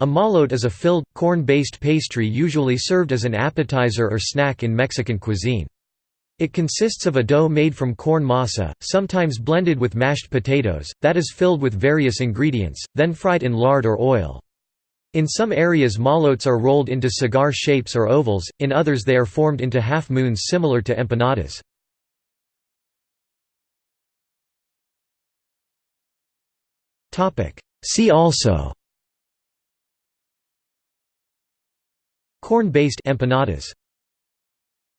A molote is a filled, corn-based pastry usually served as an appetizer or snack in Mexican cuisine. It consists of a dough made from corn masa, sometimes blended with mashed potatoes, that is filled with various ingredients, then fried in lard or oil. In some areas molotes are rolled into cigar shapes or ovals, in others they are formed into half-moons similar to empanadas. See also Corn-based empanadas